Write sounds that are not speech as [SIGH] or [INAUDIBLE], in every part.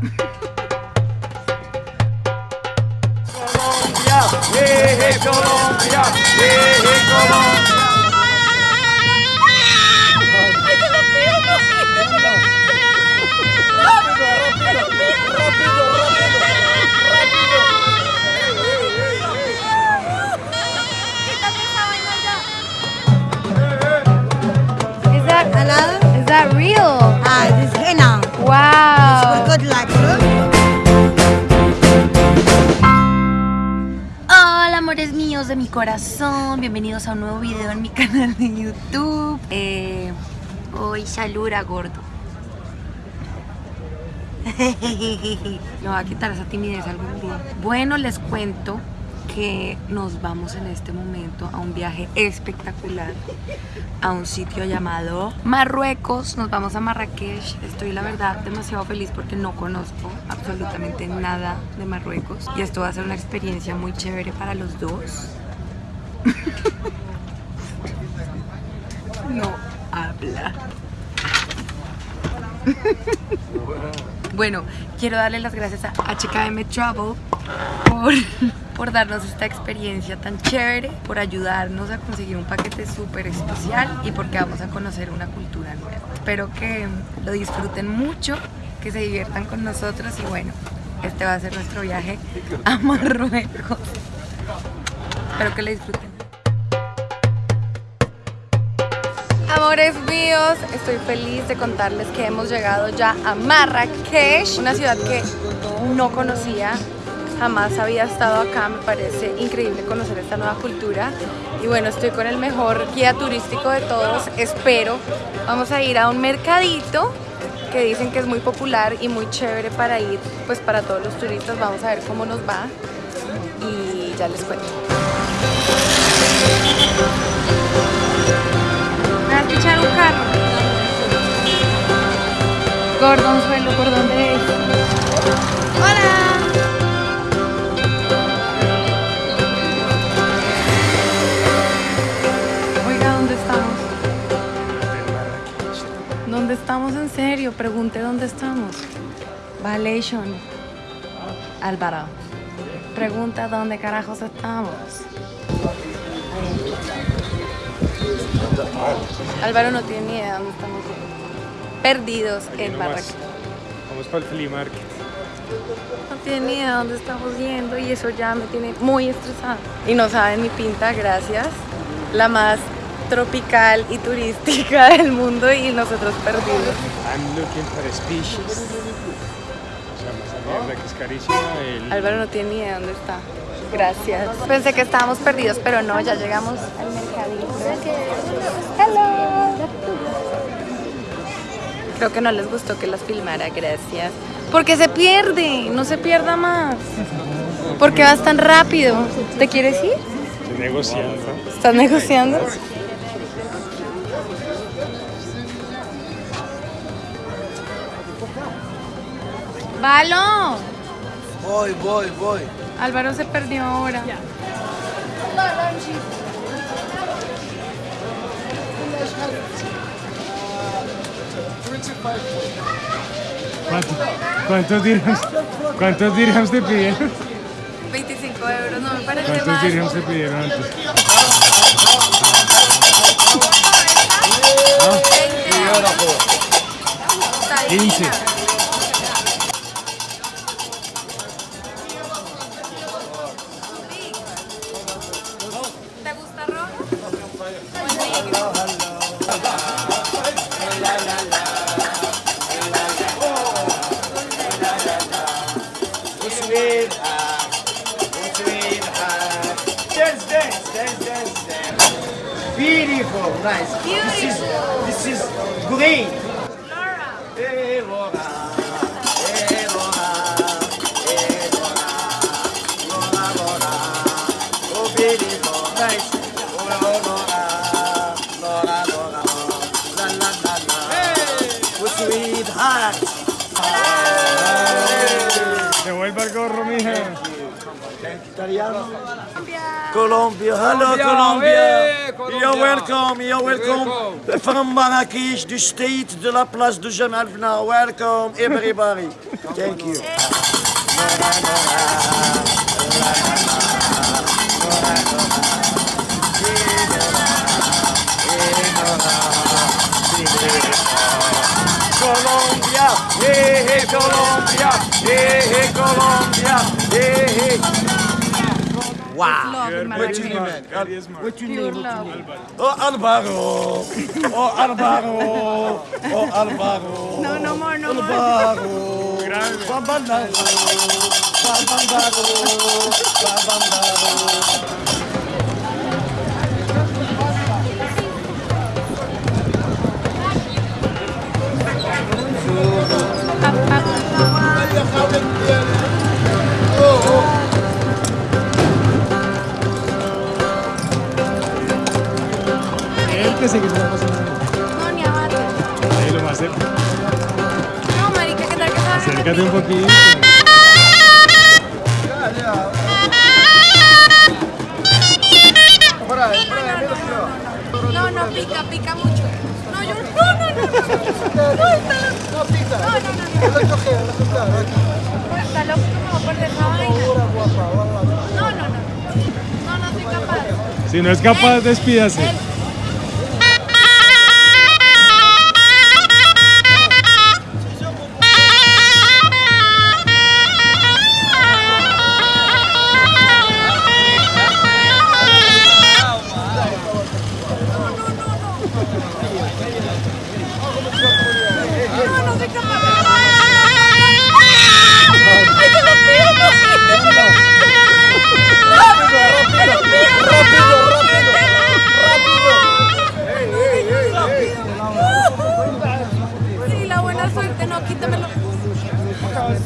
Colombia, eh, Colombia, eh, Colombia. Corazón, bienvenidos a un nuevo video en mi [LAUGHS] canal de YouTube. Eh, hoy gordo. [LAUGHS] Me va a quitar esa timidez algún día. Bueno, les cuento que nos vamos en este momento a un viaje espectacular a un sitio llamado Marruecos. Nos vamos a Marrakech. Estoy la verdad demasiado feliz porque no conozco absolutamente nada de Marruecos y esto va a ser una experiencia muy chévere para los dos. No habla. Bueno, quiero darle las gracias a HKM Travel por, por darnos esta experiencia tan chévere, por ayudarnos a conseguir un paquete súper especial y porque vamos a conocer una cultura nueva. Espero que lo disfruten mucho, que se diviertan con nosotros y bueno, este va a ser nuestro viaje a Marruecos. Espero que lo disfruten. Amores míos, estoy feliz de contarles que hemos llegado ya a Marrakech, una ciudad que no conocía, jamás había estado acá, me parece increíble conocer esta nueva cultura y bueno, estoy con el mejor guía turístico de todos, espero. Vamos a ir a un mercadito que dicen que es muy popular y muy chévere para ir, pues para todos los turistas, vamos a ver cómo nos va y ya les cuento. Gordonzuelo, ¿por dónde es? ¡Hola! Oiga, ¿dónde estamos? ¿Dónde estamos en serio? Pregunte dónde estamos. Valation. Álvaro. Pregunta dónde carajos estamos. Álvaro no tiene ni idea dónde estamos perdidos en Marrakech. Vamos para el flea market. No tiene ni idea dónde estamos yendo y eso ya me tiene muy estresada. Y no saben mi pinta, gracias. La más tropical y turística [LAUGHS] del mundo y nosotros perdidos. I'm looking for species. Que es carísima. El... Álvaro no tiene ni idea dónde está. Gracias. Pensé que estábamos perdidos, pero no, ya llegamos al mercadito. Hello. Creo que no les gustó que las filmara, gracias. Porque se pierde, no se pierda más. Porque vas tan rápido. ¿Te quieres ir? Estoy negociando. ¿Estás negociando? ¡Valo! Voy, voy, voy. Álvaro se perdió ahora. ¿Cuánto- ¿Cuántos dirhams? ¿Cuántos dirhams te pidieron? 25 euros, no me parece ¿Cuántos más. dirhams te pidieron antes? 15. Beautiful. This is, this is green. Italiano? Colombia. Hello, Colombia. hey, Colombia. You're welcome. You're welcome. From Marrakesh, the state de la place de Jamal Now. Welcome, everybody. Thank you. Colombia, hey, hey, Colombia, hey, hey, Colombia, Wow. Love in What's your Marrakesh. name, man? What's your Pure name? love. Oh, Alvaro. Oh, Alvaro. Oh, Alvaro. No, no more, no more. Alvaro. Grave. Bambandaro. Bambandaro. Bambandaro. Más. No, marica, ¿qué tal que estás? Acércate un poquito. No, no, pica, pica mucho. No, yo no, no, no. No, no. No, pica. No, no, no. no. Vaina. No, no, no. No, no soy capaz. Si no es capaz, despídase. Soy capaz. ¡Ay, no.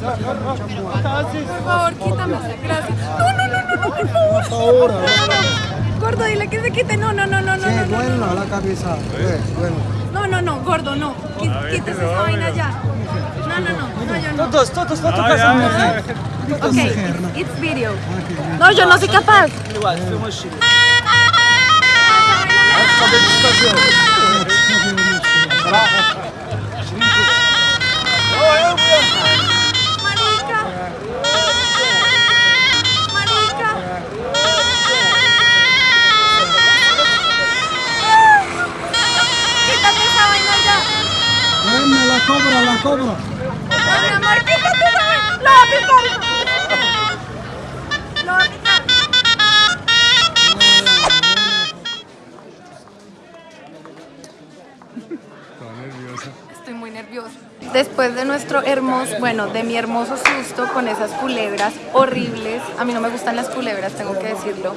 Por favor, quítamelo, gracias. No, no, no, no, no, por favor. No. Gordo, dile que se quite. No, no, no, no, no, no, no, no. la cabeza. No, no, no, gordo, no. Quítese esa vaina ya. No, no, no, no, yo no. Todos, todos, todos. Ya, ya, ya. Ok, it's, it's video. No, yo no soy capaz. Igual, filma o Chile. Marica. Cobra. No, mi amor, vaina. Lo. Estoy muy nerviosa. Después de nuestro hermoso, bueno, de mi hermoso susto con esas culebras horribles, a mí no me gustan las culebras, tengo que decirlo.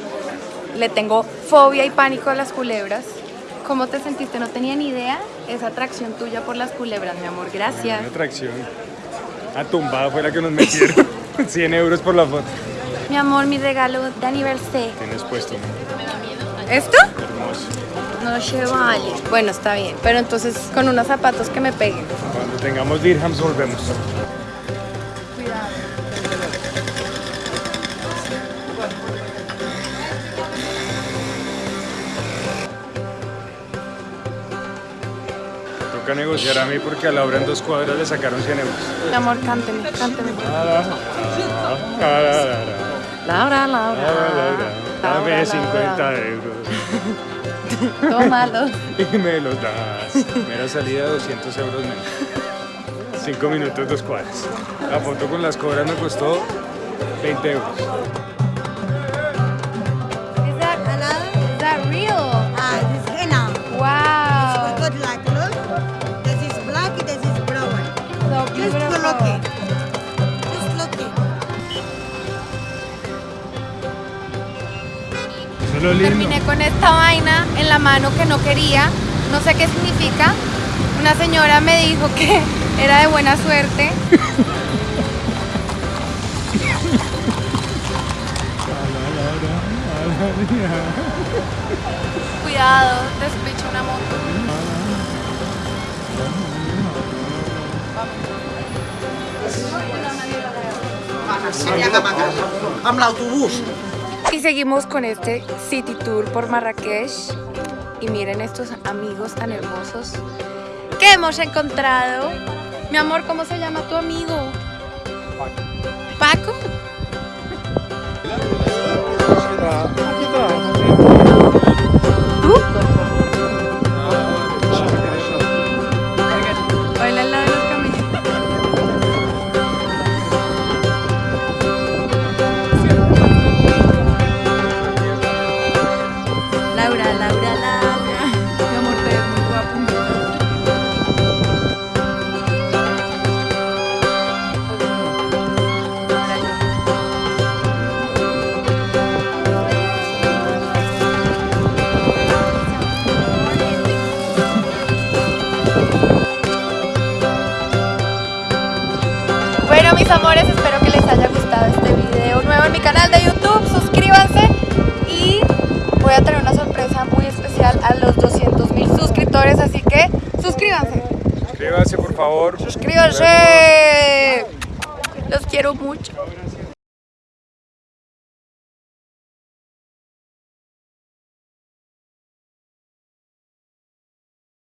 Le tengo fobia y pánico a las culebras. ¿Cómo te sentiste? No tenía ni idea esa atracción tuya por las culebras, mi amor. Gracias. Una atracción. A tumbada fue la que nos metieron. [LAUGHS] 100 euros por la foto. Mi amor, mi regalo de aniversario. Tienes puesto, ¿no? ¿Esto? Hermoso. No se vale. Bueno, está bien. Pero entonces con unos zapatos que me peguen. Cuando tengamos dirhams volvemos. Toca negociar a mí porque a Laura en dos cuadras le sacaron 100 euros. Mi amor, cánteme, cánteme. Laura, Laura, Laura. Dame Laura, 50 Laura. euros [LAUGHS] Tómalo. [LAUGHS] y me los das. Mera salida 200 euros menos. 5 minutos, dos cuadras. La foto con las cobras me costó 20 euros. Lo lindo. Terminé con esta vaina en la mano que no quería. No sé qué significa. Una señora me dijo que [LAUGHS] era de buena suerte. Cuidado, despecho una moto. Casa. Amb l'autobús. Y seguimos con este city tour por Marrakech. Y miren estos amigos tan hermosos que hemos encontrado. Mi amor, ¿cómo se llama tu amigo? Paco. ¿Tú? Amores, espero que les haya gustado este video nuevo en mi canal de YouTube. Suscríbanse y voy a tener una sorpresa muy especial a los 200 mil suscriptores, así que suscríbanse. Suscríbase, por favor. Suscríbanse. Los quiero mucho.